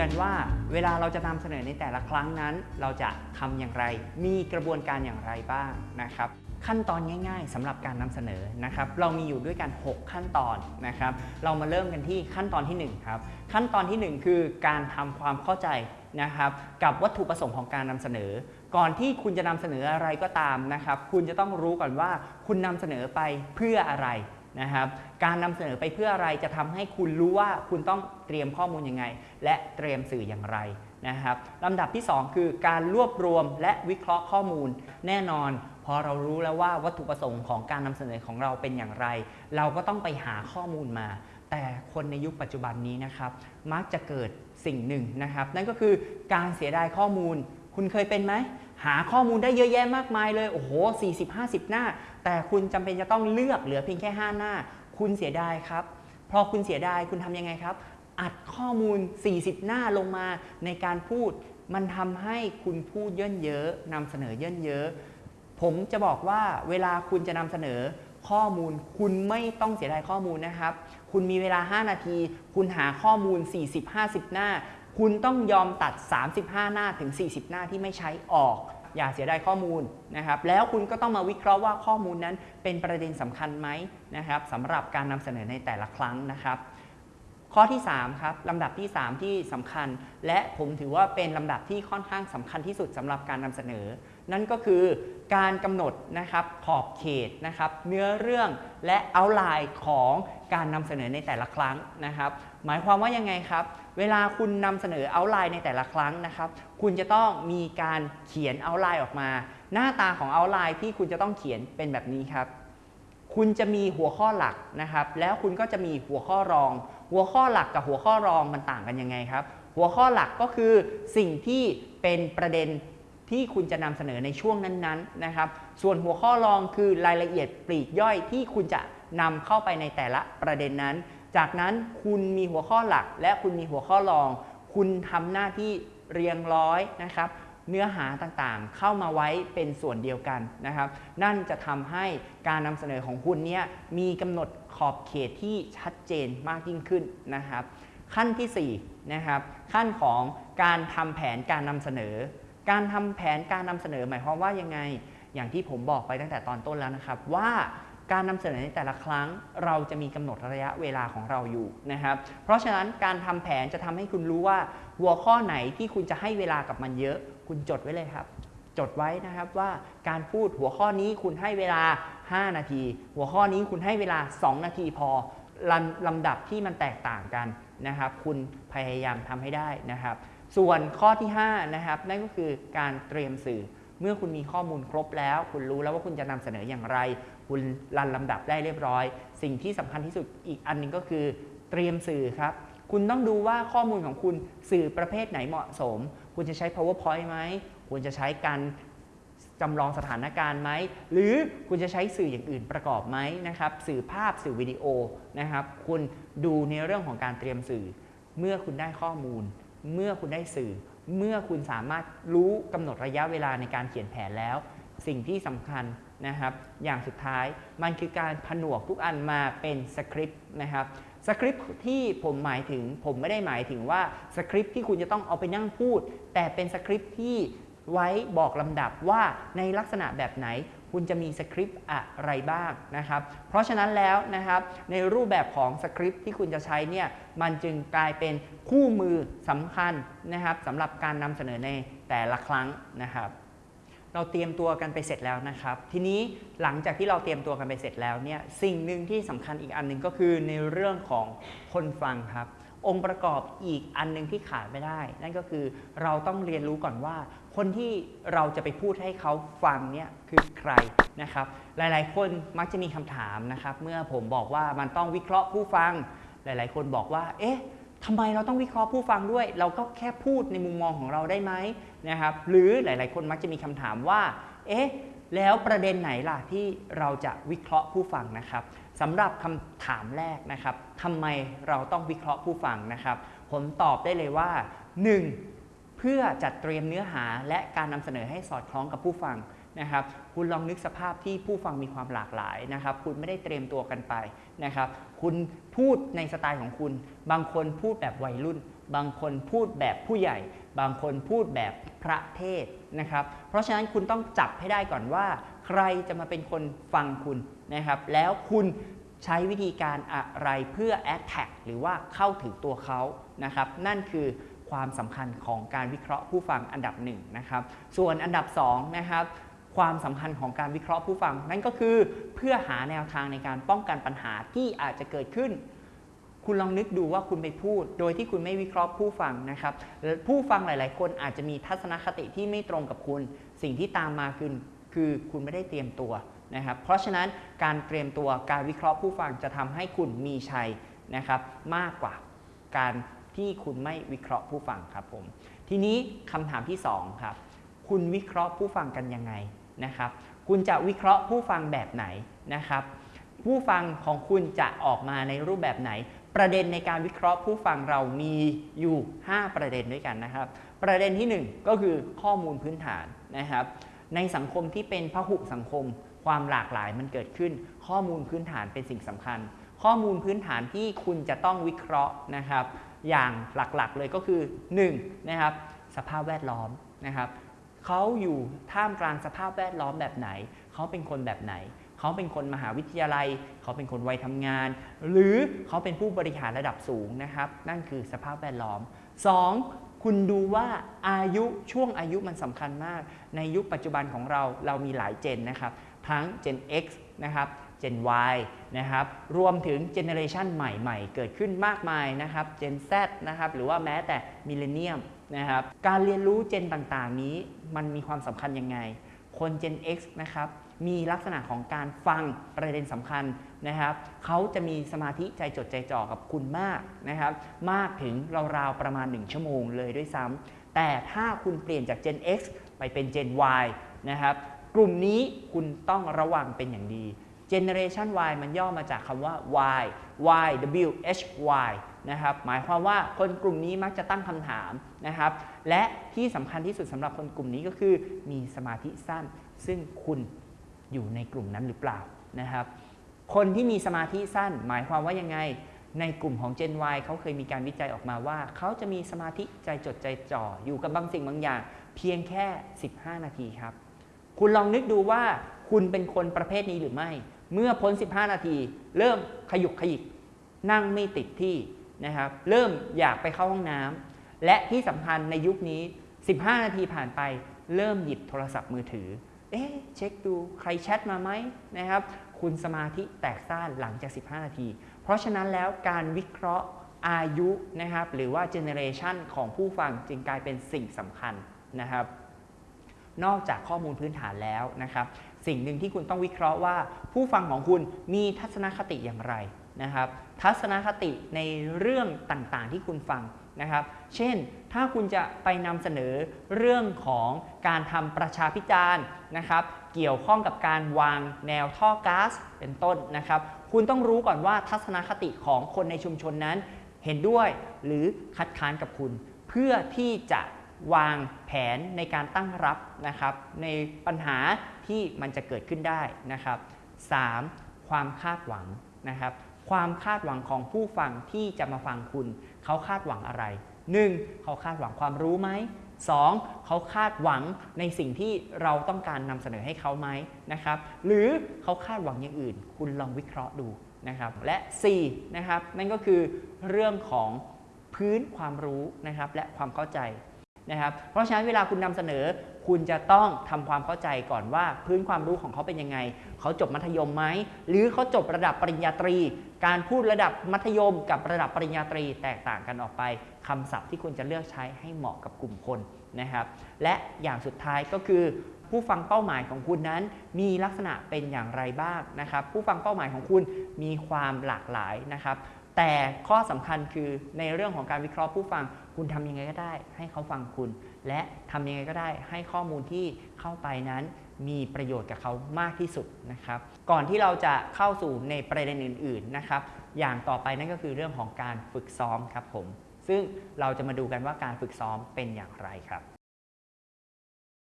กันว่าเวลาเราจะนำเสนอในแต่ละครั้งนั้น เราจะทำอย่างไร มีกระบวนการอย่างไรบ้างนะครับขั้นตอนง่าย ๆสำหรับการนำเสนอนะครับ เรามีอยู่ด้วยกัน 6 ขั้นตอนนะครับ เรามาเริ่มกันที่ขั้นตอนที่ 1 ครับ ขั้นตอนทีหนึ่1 คือการทำความเข้าใจนะครับกับวัตถุประสงค์ของการนำเสนอ ก่อนที่คุณจะนำเสนออะไรก็ตามนะครับ คุณจะต้องรู้ก่อนว่าคุณนำเสนอไปเพื่ออะไร นะครับการนำเสนอไปเพื่ออะไรจะทำให้คุณรู้ว่าคุณต้องเตรียมข้อมูลยังไง และเตรียมสื่ออย่างไรนะครับลำดับที่ 2 คือการรวบรวมและวิเคราะห์ข้อมูลแน่นอน พอเรารู้แล้วว่าวัตถุประสงค์ของการนำเสนอของเราเป็นอย่างไร เราก็ต้องไปหาข้อมูลมา แต่คนในยุคปัจจุบันนี้นะครับ มักจะเกิดสิ่งหนึ่งนะครับ นั่นก็คือการเสียดายข้อมูล คุณเคยเป็นไหม หาข้อมูลได้เยอะแยะมากมายเลย โอ้โห 40-50 หน้า แต่คุณจำเป็นจะต้องเลือกเหลือเพียงแค่ 5 หน้า คุณเสียดายครับ พอคุณเสียดายคุณทำยังไงครับ อัดข้อมูล 40 หน้าลงมาในการพูด มันทำให้คุณพูดเย่นเยอะนำเสนอเย่นเยอะ ผมจะบอกว่าเวลาคุณจะนำเสนอข้อมูลคุณไม่ต้องเสียดายข้อมูลนะครับ คุณมีเวลา 5 นาที คุณหาข้อมูล 40-50 หน้า คุณต้องยอมตัด 35 หน้าถึง 40 หน้าที่ไม่ใช้ออก อย่าเสียดายข้อมูลนะครับ แล้วคุณก็ต้องมาวิเคราะห์ว่าข้อมูลนั้นเป็นประเด็นสำคัญไหมนะครับสำหรับการนำเสนอในแต่ละครั้งนะครับข้อที่ 3 ครับลำดับที่ 3 ที่สำคัญ และผมถือว่าเป็นลำดับที่ค่อนข้างสำคัญที่สุดสำหรับการนำเสนอ นั่นก็คือการกำหนดนะครับขอบเขตนะครับเนื้อเรื่องและเอาไลน์ของการนำเสนอในแต่ละครั้งนะครับ หมายความว่ายังไงครับ เวลาคุณนำเสนอเอาไลน์ในแต่ละครั้งนะครับ คุณจะต้องมีการเขียนเอาไลน์ออกมา หน้าตาของเอาไลน์ที่คุณจะต้องเขียนเป็นแบบนี้ครับ คุณจะมีหัวข้อหลักนะครับ แล้วคุณก็จะมีหัวข้อรอง หัวข้อหลักกับหัวข้อรองมันต่างกันยังไงครับ หัวข้อหลักก็คือสิ่งที่เป็นประเด็น ที่คุณจะนำเสนอในช่วงนั้นๆนะครับ ส่วนหัวข้อรองคือรายละเอียดปลีกย่อยที่คุณจะนำเข้าไปในแต่ละประเด็นนั้น จากนั้นคุณมีหัวข้อหลัก และคุณมีหัวข้อรอง คุณทำหน้าที่เรียงร้อยนะครับ เนื้อหาต่างๆ เข้ามาไว้เป็นส่วนเดียวกันนะครับ นั่นจะทำให้การนำเสนอของคุณเนี่ยมีกำหนดขอบเขตที่ชัดเจนมากยิ่งขึ้นนะครับ ขั้นที่4นะครับขั้นของการทำแผนการนำเสนอ การทำแผนการนำเสนอหมายความว่ายังไง อย่างที่ผมบอกไปตั้งแต่ตอนต้นแล้วนะครับ ว่าการนำเสนอในแต่ละครั้ง เราจะมีกำหนดระยะเวลาของเราอยู่นะครับ เพราะฉะนั้นการทำแผนจะทำให้คุณรู้ว่าหัวข้อไหนที่คุณจะให้เวลากับมันเยอะ คุณจดไว้เลยครับ จดไว้นะครับว่าการพูดหัวข้อนี้คุณให้เวลา 5 นาที หัวข้อนี้คุณให้เวลา 2 นาทีพอลำลำดับที่มันแตกต่างกัน นะครับ คุณพยายามทำให้ได้นะครับ ส่วนข้อที่5นะครับนั่นก็คือการเตรียมสื่อเมื่อคุณมีข้อมูลครบแล้ว คุณรู้แล้วว่าคุณจะนำเสนออย่างไร คุณรันลำดับได้เรียบร้อย สิ่งที่สำคัญที่สุดอีกอันหนึงก็คือ เตรียมสื่อครับ คุณต้องดูว่าข้อมูลของคุณสื่อประเภทไหนเหมาะสม คุณจะใช้ powerpoint ไหมคุณจะใช้การ จำลองสถานการณ์ไหม หรือคุณจะใช้สื่ออย่างอื่นประกอบไหมนะครับ สื่อภาพสื่อวิดีโอนะครับ คุณดูในเรื่องของการเตรียมสื่อ เมื่อคุณได้ข้อมูล เมื่อคุณได้สื่อ เมื่อคุณสามารถรู้กำหนดระยะเวลาในการเขียนแผนแล้ว สิ่งที่สำคัญนะครับ อย่างสุดท้ายมันคือการผนวกทุกอันมาเป็นสคริปต์นะครับสคริปต์ที่ผมหมายถึงผมไม่ได้หมายถึงว่าสคริปต์ที่คุณจะต้องเอาไปนั่งพูด แต่เป็นสคริปต์ที่ ไว้บอกลำดับว่าในลักษณะแบบไหนคุณจะมีสคริปต์อะไรบ้างนะครับ เพราะฉะนั้นแล้วนะครับในรูปแบบของสคริปต์ที่คุณจะใช้เนี่ยมันจึงกลายเป็นคู่มือสำคัญนะครับสำหรับการนำเสนอในแต่ละครั้งนะครับ เราเตรียมตัวกันไปเสร็จแล้วนะครับ ทีนี้หลังจากที่เราเตรียมตัวกันไปเสร็จแล้วเนี่ยสิ่งหนึ่งที่สำคัญอีกอันหนึ่งก็คือในเรื่องของคนฟังครับ องค์ประกอบอีกอันหนึงที่ขาดไม่ได้ นั่นก็คือเราต้องเรียนรู้ก่อนว่า คนที่เราจะไปพูดให้เขาฟังเนี่ยคือใครนะครับ หลายๆ คนมักจะมีคำถามนะครับ เมื่อผมบอกว่ามันต้องวิเคราะห์ผู้ฟัง หลาย ๆ คนบอกว่า เอ๊ะทำไมเราต้องวิเคราะห์ผู้ฟังด้วย เราก็แค่พูดในมุมมองของเราได้ไหมนะครับ หรือหลาย ๆ คนมักจะมีคำถามว่า เอ๊ะ แล้วประเด็นไหนล่ะที่เราจะวิเคราะห์ผู้ฟังนะครับสำหรับคำถามแรกนะครับทำไมเราต้องวิเคราะห์ผู้ฟังนะครับ ผมตอบได้เลยว่า 1. เพื่อจัดเตรียมเนื้อหาและการนำเสนอให้สอดคล้องกับผู้ฟังนะครับ คุณลองนึกสภาพที่ผู้ฟังมีความหลากหลายนะครับ คุณไม่ได้เตรียมตัวกันไปนะครับ คุณพูดในสไตล์ของคุณ บางคนพูดแบบวัยรุ่น บางคนพูดแบบผู้ใหญ่ บางคนพูดแบบพระเทศนะครับ เพราะฉะนั้นคุณต้องจับให้ได้ก่อนว่า ใครจะมาเป็นคนฟังคุณนะครับ แล้วคุณใช้วิธีการอะไรเพื่อ attack หรือว่าเข้าถึงตัวเขานะครับ นั่นคือความสำคัญของการวิเคราะห์ผู้ฟังอันดับหนึ่งนะครับ ส่วนอันดับสองนะครับความสำคัญของการวิเคราะห์ผู้ฟัง นั่นก็คือเพื่อหาแนวทางในการป้องกันปัญหาที่อาจจะเกิดขึ้น คุณลองนึกดูว่าคุณไปพูด โดยที่คุณไม่วิเคราะห์ผู้ฟังนะครับผู้ฟังหลาย ๆ คนอาจจะมีทัศนคติที่ไม่ตรงกับคุณ สิ่งที่ตามมาคือคือคุณไม่ได้เตรียมตัวนะครับ เพราะฉะนั้นการเตรียมตัวการวิเคราะห์ผู้ฟังจะทำให้คุณมีชัยนะครับมากกว่าการที่คุณไม่วิเคราะห์ผู้ฟังครับผม ทีนี้คำถามที่สองครับคุณวิเคราะห์ผู้ฟังกันยังไงนะครับ คุณจะวิเคราะห์ผู้ฟังแบบไหนนะครับ ผู้ฟังของคุณจะออกมาในรูปแบบไหน ประเด็นในการวิเคราะห์ผู้ฟังเรามีอยู่ 5 ประเด็นด้วยกันนะครับ ประเด็นที่ 1 ก็คือข้อมูลพื้นฐานนะครับ ในสังคมที่เป็นพหุสังคม ความหลากหลายมันเกิดขึ้น ข้อมูลพื้นฐานเป็นสิ่งสำคัญ ข้อมูลพื้นฐานที่คุณจะต้องวิเคราะห์นะครับ อย่างหลักๆเลยก็คือ1นะครับสภาพแวดล้อมนะครับเขาอยู่ท่ามกลางสภาพแวดล้อมแบบไหน เขาเป็นคนแบบไหน เขาเป็นคนมหาวิทยาลัย เขาเป็นคนวัยทำงาน หรือเขาเป็นผู้บริหารระดับสูงนะครับ นั่นคือสภาพแวดล้อม 2. คุณดูว่าอายุช่วงอายุมันสำคัญมาก ในยุคปัจจุบันของเราเรามีหลายเจนนะครับ ทั้ง Gen X นะครับ Gen Y นะครับ รวมถึงเจเนอเรชันใหม่ๆ เกิดขึ้นมากมายนะครับ Gen Z นะครับ หรือว่าแม้แต่มิเลเนียมนะครับ การเรียนรู้เจนต่างๆนี้มันมีความสำคัญยังไง คน Gen X นะครับ มีลักษณะของการฟังประเด็นสำคัญนะครับเขาจะมีสมาธิใจจดใจจ่อกับคุณมากนะครับ มากถึงราวๆประมาณ 1 ชั่วโมงเลยด้วยซ้ำแต่ถ้าคุณเปลี่ยนจาก Gen X ไปเป็น Gen Y นะครับ กลุ่มนี้คุณต้องระวังเป็นอย่างดี Generation Y มันย่อมาจากคำว่า Y Y W H Y นะครับ หมายความว่าคนกลุ่มนี้มักจะตั้งคำถามนะครับ และที่สำคัญที่สุดสำหรับคนกลุ่มนี้ก็คือ มีสมาธิสั้น ซึ่งคุณ อยู่ในกลุ่มนั้นหรือเปล่านะครับ คนที่มีสมาธิสั้นหมายความว่ายังไง ในกลุ่มของ Gen Y เขาเคยมีการวิจัยออกมาว่า เขาจะมีสมาธิใจจดใจจ่ออยู่กับบางสิ่งบางอย่าง เพียงแค่ 15 นาทีครับ คุณลองนึกดูว่าคุณเป็นคนประเภทนี้หรือไม่ เมื่อพ้น 15 นาที เริ่มขยุกขยิกนั่งไม่ติดที่นะครับเริ่มอยากไปเข้าห้องน้ำและที่สำคัญในยุคนี้ 15 นาทีผ่านไป เริ่มหยิบโทรศัพท์มือถือ เอ๊ะเช็คดูใครแชทมาไหมนะครับ คุณสมาธิแตกซ่านหลังจาก 15 นาที เพราะฉะนั้นแล้วการวิเคราะห์อายุนะครับ หรือว่าเจเนเรชันของผู้ฟังจึงกลายเป็นสิ่งสำคัญนะครับ นอกจากข้อมูลพื้นฐานแล้วนะครับ สิ่งหนึ่งที่คุณต้องวิเคราะห์ว่า ผู้ฟังของคุณมีทัศนคติอย่างไรนะครับ ทัศนคติในเรื่องต่างๆ ที่คุณฟัง นะครับ เช่น ถ้าคุณจะไปนำเสนอเรื่องของการทำประชาพิจารณ์นะครับ เกี่ยวข้องกับการวางแนวท่อก๊าซเป็นต้นนะครับ คุณต้องรู้ก่อนว่าทัศนคติของคนในชุมชนนั้น เห็นด้วยหรือคัดค้านกับคุณ เพื่อที่จะวางแผนในการตั้งรับนะครับ ในปัญหาที่มันจะเกิดขึ้นได้นะครับ 3. ความคาดหวังนะครับ ความคาดหวังของผู้ฟังที่จะมาฟังคุณ เขาคาดหวังอะไร 1. เขาคาดหวังความรู้ไหม 2. เขาคาดหวังในสิ่งที่เราต้องการนำเสนอให้เขาไหมนะครับ หรือเขาคาดหวังอย่างอื่น คุณลองวิเคราะห์ดูนะครับ และ 4. นะครับนั่นก็คือเรื่องของพื้นความรู้นะครับและความเข้าใจ นะครับ เพราะฉะนั้นเวลาคุณนำเสนอ คุณจะต้องทำความเข้าใจก่อนว่าพื้นความรู้ของเขาเป็นยังไง เขาจบมัธยมไหม หรือเขาจบระดับปริญญาตรี การพูดระดับมัธยมกับระดับปริญญาตรี แตกต่างกันออกไปคำศัพท์ที่คุณจะเลือกใช้ให้เหมาะกับกลุ่มคนนะครับ และอย่างสุดท้ายก็คือผู้ฟังเป้าหมายของคุณนั้นมีลักษณะเป็นอย่างไรบ้างนะครับ ผู้ฟังเป้าหมายของคุณมีความหลากหลายนะครับ แต่ข้อสำคัญคือในเรื่องของการวิเคราะห์ผู้ฟัง คุณทำยังไงก็ได้ให้เขาฟังคุณ และทำยังไงก็ได้ให้ข้อมูลที่เข้าไปนั้นมีประโยชน์กับเขามากที่สุดนะครับ ก่อนที่เราจะเข้าสู่ในประเด็นอื่น ๆนะครับ อย่างต่อไปนั่นก็คือเรื่องของการฝึกซ้อมครับผม ซึ่งเราจะมาดูกันว่าการฝึกซ้อมเป็นอย่างไรครับ